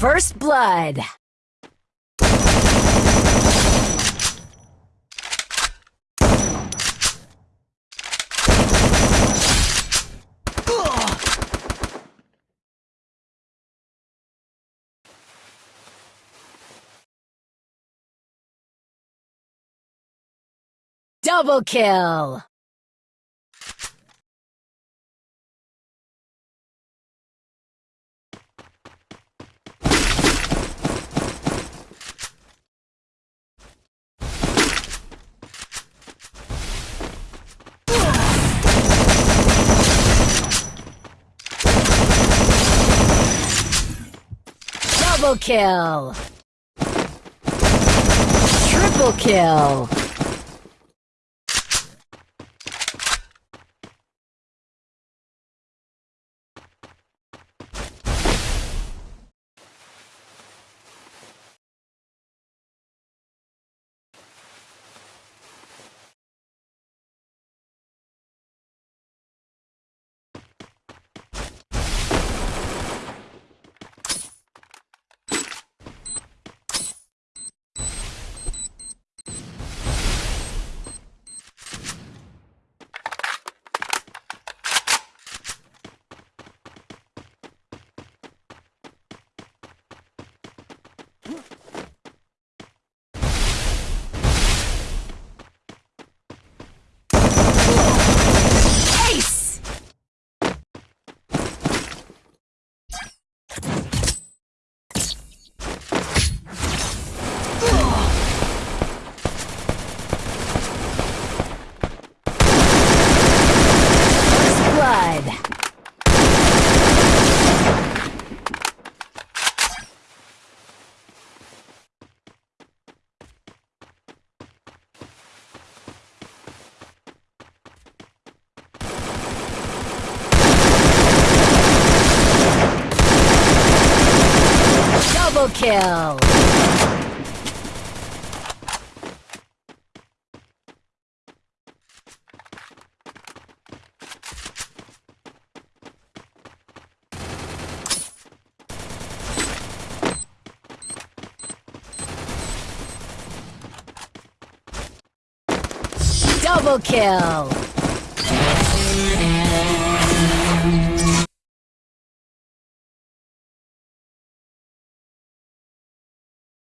First Blood. Double kill! Double kill! Triple kill! Ace! First blood. Double kill! Double kill!